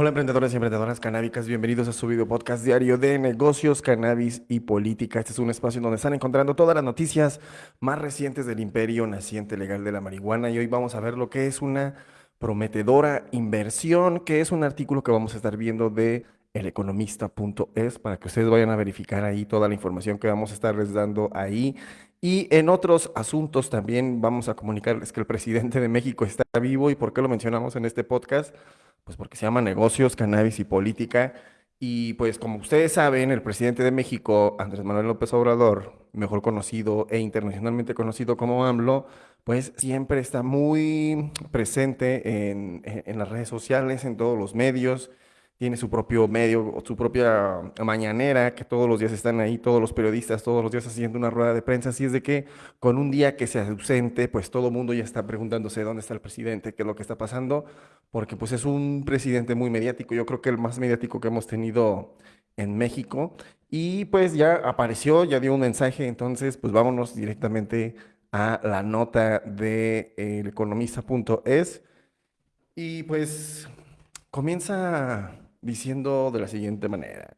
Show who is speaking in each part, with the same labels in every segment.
Speaker 1: Hola emprendedores y emprendedoras canábicas, bienvenidos a su video podcast diario de negocios, cannabis y política. Este es un espacio donde están encontrando todas las noticias más recientes del imperio naciente legal de la marihuana y hoy vamos a ver lo que es una prometedora inversión, que es un artículo que vamos a estar viendo de eleconomista.es para que ustedes vayan a verificar ahí toda la información que vamos a estarles dando ahí. Y en otros asuntos también vamos a comunicarles que el presidente de México está vivo. Y por qué lo mencionamos en este podcast pues porque se llama negocios, cannabis y política. Y pues como ustedes saben, el presidente de México, Andrés Manuel López Obrador, mejor conocido e internacionalmente conocido como AMLO, pues siempre está muy presente en, en las redes sociales, en todos los medios tiene su propio medio, su propia mañanera, que todos los días están ahí, todos los periodistas, todos los días haciendo una rueda de prensa, así es de que con un día que se ausente, pues todo el mundo ya está preguntándose dónde está el presidente, qué es lo que está pasando, porque pues es un presidente muy mediático, yo creo que el más mediático que hemos tenido en México, y pues ya apareció, ya dio un mensaje, entonces pues vámonos directamente a la nota de eleconomista.es, y pues comienza diciendo de la siguiente manera.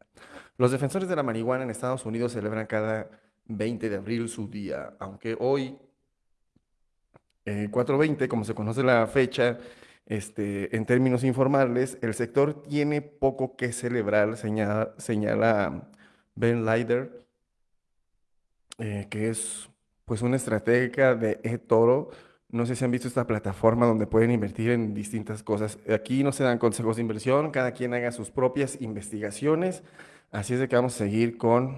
Speaker 1: Los defensores de la marihuana en Estados Unidos celebran cada 20 de abril su día, aunque hoy, 420, eh, como se conoce la fecha, este, en términos informales, el sector tiene poco que celebrar, señala, señala Ben Leider, eh, que es pues una estratega de eToro, no sé si han visto esta plataforma donde pueden invertir en distintas cosas. Aquí no se dan consejos de inversión, cada quien haga sus propias investigaciones. Así es de que vamos a seguir con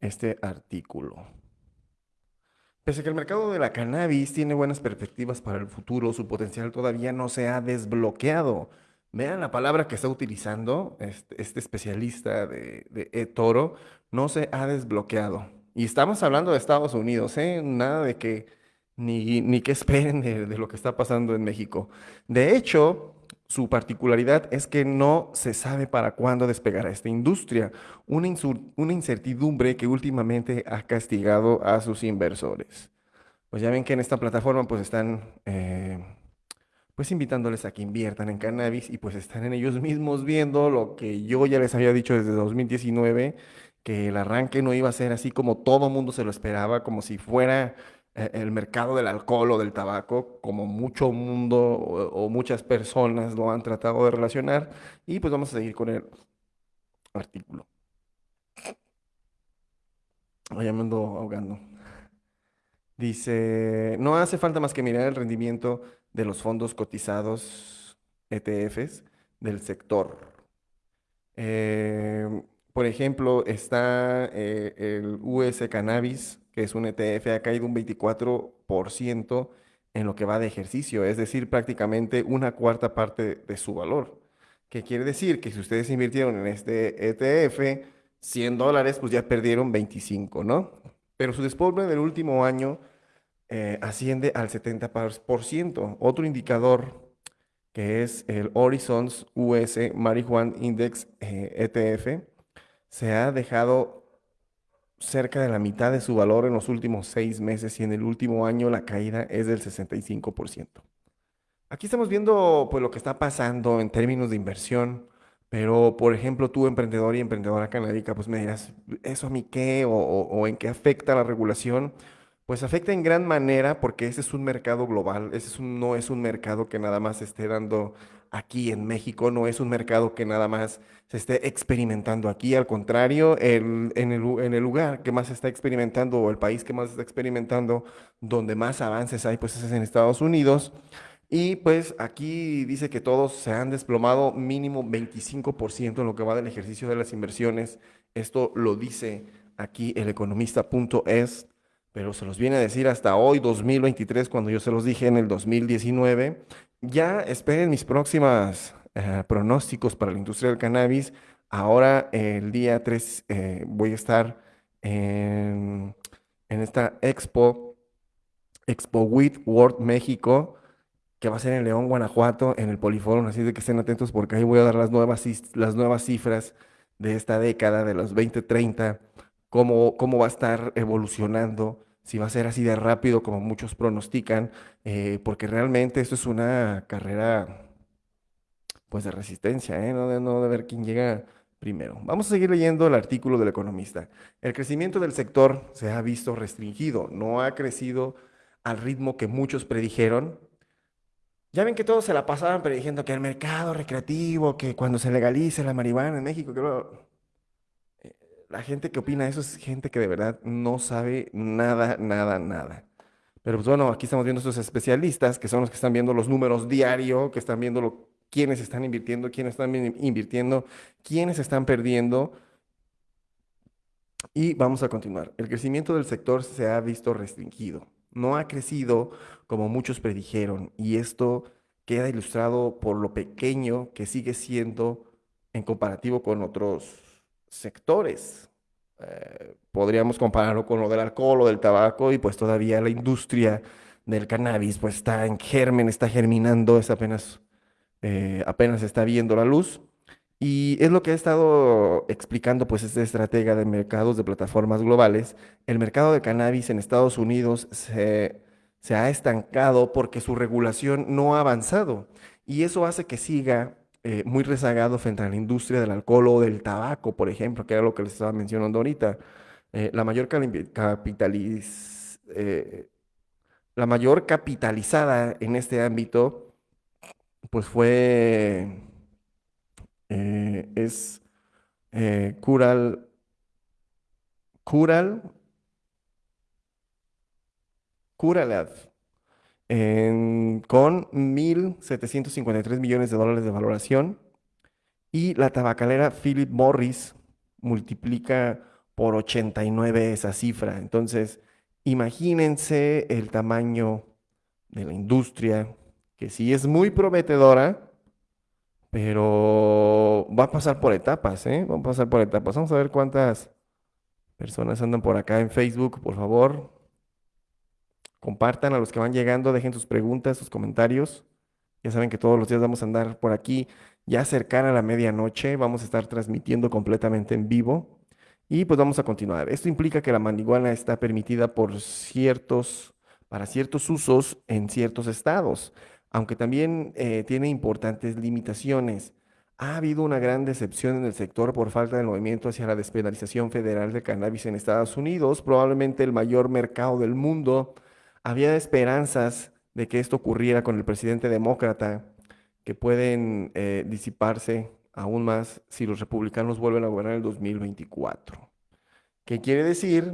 Speaker 1: este artículo. Pese a que el mercado de la cannabis tiene buenas perspectivas para el futuro, su potencial todavía no se ha desbloqueado. Vean la palabra que está utilizando este, este especialista de, de eToro, no se ha desbloqueado. Y estamos hablando de Estados Unidos, ¿eh? Nada de que ni, ni qué esperen de, lo que está pasando en México. De hecho, su particularidad es que no se sabe para cuándo despegará esta industria, una, una incertidumbre que últimamente ha castigado a sus inversores. Pues ya ven que en esta plataforma pues están eh, pues invitándoles a que inviertan en cannabis y pues están en ellos mismos viendo lo que yo ya les había dicho desde 2019, que el arranque no iba a ser así como todo mundo se lo esperaba, como si fuera el mercado del alcohol o del tabaco, como mucho mundo o, muchas personas lo han tratado de relacionar. Y pues vamos a seguir con el artículo. Ya me ando ahogando. Dice, no hace falta más que mirar el rendimiento de los fondos cotizados ETFs del sector. Eh, por ejemplo, está eh, el US Cannabis, que es un ETF, ha caído un 24% en lo que va de ejercicio, es decir, prácticamente una cuarta parte de su valor. ¿Qué quiere decir? Que si ustedes invirtieron en este ETF 100 dólares, pues ya perdieron 25, ¿no? Pero su despoble del último año eh, asciende al 70%. Otro indicador que es el Horizons US Marijuana Index ETF, eh, e se ha dejado cerca de la mitad de su valor en los últimos seis meses y en el último año la caída es del 65%. Aquí estamos viendo pues, lo que está pasando en términos de inversión, pero por ejemplo tú emprendedor y emprendedora canábica, pues me dirás, ¿eso a mí qué? O, o en qué afecta la regulación? Pues afecta en gran manera porque ese es un mercado global, ese es no es un mercado que nada más esté dando aquí en México, no es un mercado que nada más se esté experimentando aquí, al contrario, en, el, lugar que más se está experimentando o el país que más está experimentando, donde más avances hay, pues es en Estados Unidos. Y pues aquí dice que todos se han desplomado mínimo 25% en lo que va del ejercicio de las inversiones. Esto lo dice aquí el economista.es pero se los viene a decir hasta hoy, 2023, cuando yo se los dije en el 2019. Ya esperen mis próximas eh, pronósticos para la industria del cannabis. Ahora, el día 3, eh, voy a estar en, esta expo, Expo WIT World México, que va a ser en León, Guanajuato, en el Poliforum. Así de que estén atentos porque ahí voy a dar las nuevas, las nuevas cifras de esta década, de los 2030, cómo, cómo va a estar evolucionando si va a ser así de rápido como muchos pronostican, eh, porque realmente esto es una carrera pues de resistencia, ¿eh? no, de, no de ver quién llega primero. Vamos a seguir leyendo el artículo del economista. El crecimiento del sector se ha visto restringido, no ha crecido al ritmo que muchos predijeron. Ya ven que todos se la pasaban prediciendo que el mercado recreativo, que cuando se legalice la marihuana en México, que eh, la gente que opina eso es gente que de verdad no sabe nada, nada, nada. Pero pues bueno, aquí estamos viendo estos especialistas que son los que están viendo los números diario, que están viendo lo, quiénes están invirtiendo, quiénes están invirtiendo, quiénes están perdiendo. Y vamos a continuar. El crecimiento del sector se ha visto restringido. No ha crecido como muchos predijeron y esto queda ilustrado por lo pequeño que sigue siendo en comparativo con otros sectores. Eh, podríamos compararlo con lo del alcohol o del tabaco y pues todavía la industria del cannabis pues está en germen, está germinando, es apenas eh, apenas está viendo la luz. Y es lo que ha estado explicando pues este estratega de mercados de plataformas globales. El mercado de cannabis en Estados Unidos se, ha estancado porque su regulación no ha avanzado. Y eso hace que siga eh, muy rezagado frente a la industria del alcohol o del tabaco, por ejemplo, que era lo que les estaba mencionando ahorita. Eh, la mayor capitaliz, la mayor capitalizada en este ámbito pues fue, eh, es eh, Cural, Cural, Curalad, con 1.753 millones de dólares de valoración. Y la tabacalera Philip Morris multiplica por 89 esa cifra. Entonces, imagínense el tamaño de la industria, que sí es muy prometedora, pero va a pasar por etapas, ¿eh? Va a pasar por etapas. Vamos a ver cuántas personas andan por acá en Facebook, por favor. Compartan a los que van llegando, dejen sus preguntas, sus comentarios. Ya saben que todos los días vamos a andar por aquí ya cercana a la medianoche. Vamos a estar transmitiendo completamente en vivo. Y pues vamos a continuar. Esto implica que la marihuana está permitida por ciertos, para ciertos usos en ciertos estados aunque también eh, tiene importantes limitaciones. Ha habido una gran decepción en el sector por falta de movimiento hacia la despenalización federal de cannabis en Estados Unidos, probablemente el mayor mercado del mundo. Había esperanzas de que esto ocurriera con el presidente demócrata, que pueden eh, disiparse aún más si los republicanos vuelven a gobernar el 2024. ¿Qué quiere decir?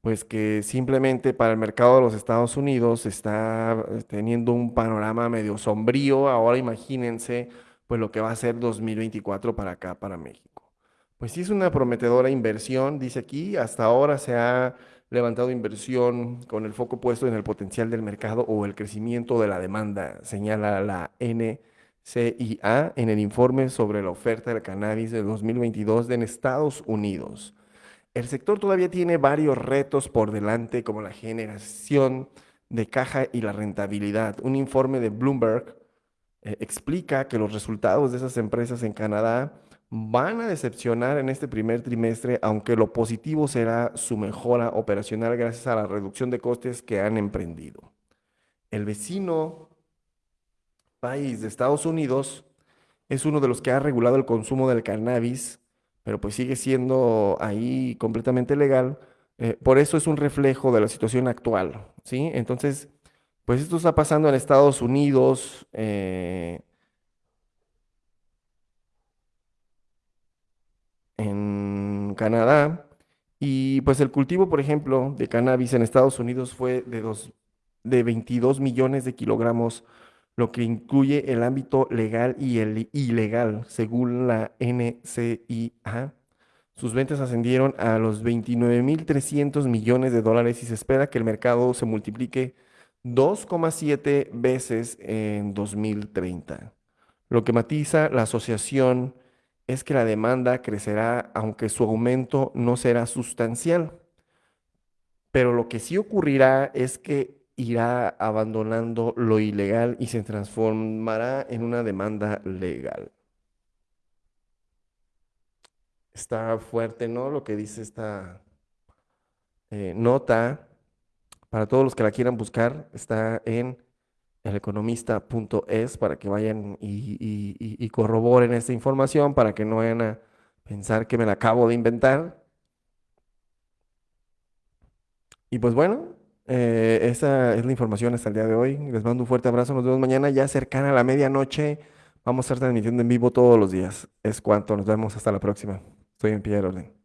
Speaker 1: pues que simplemente para el mercado de los Estados Unidos está eh, teniendo un panorama medio sombrío. Ahora imagínense pues lo que va a ser 2024 para acá, para México. Pues sí es una prometedora inversión, dice aquí, hasta ahora se ha levantado inversión con el foco puesto en el potencial del mercado o el crecimiento de la demanda, señala la NCIA en el informe sobre la oferta del cannabis de 2022 en Estados Unidos. El sector todavía tiene varios retos por delante, como la generación de caja y la rentabilidad. Un informe de Bloomberg eh, explica que los resultados de esas empresas en Canadá van a decepcionar en este primer trimestre, aunque lo positivo será su mejora operacional gracias a la reducción de costes que han emprendido. El vecino país de Estados Unidos es uno de los que ha regulado el consumo del cannabis pero pues sigue siendo ahí completamente legal. Eh, por eso es un reflejo de la situación actual, ¿sí? Entonces, pues esto está pasando en Estados Unidos, eh, en Canadá, y pues el cultivo, por ejemplo, de cannabis en Estados Unidos fue de, dos, de 22 millones de kilogramos lo que incluye el ámbito legal y el ilegal, según la NCIA. Sus ventas ascendieron a los 29.300 millones de dólares y se espera que el mercado se multiplique 2,7 veces en 2030. Lo que matiza la asociación es que la demanda crecerá aunque su aumento no será sustancial. Pero lo que sí ocurrirá es que irá abandonando lo ilegal y se transformará en una demanda legal. Está fuerte, ¿no? Lo que dice esta eh, nota. Para todos los que la quieran buscar, está en eleconomista.es para que vayan y, y- y- corroboren esta información para que no vayan a pensar que me la acabo de inventar. Y pues bueno, eh, esa es la información hasta el día de hoy. Les mando un fuerte abrazo. Nos vemos mañana ya cercana a la medianoche. Vamos a estar transmitiendo en vivo todos los días. Es cuanto. Nos vemos hasta la próxima. Estoy en pie de orden.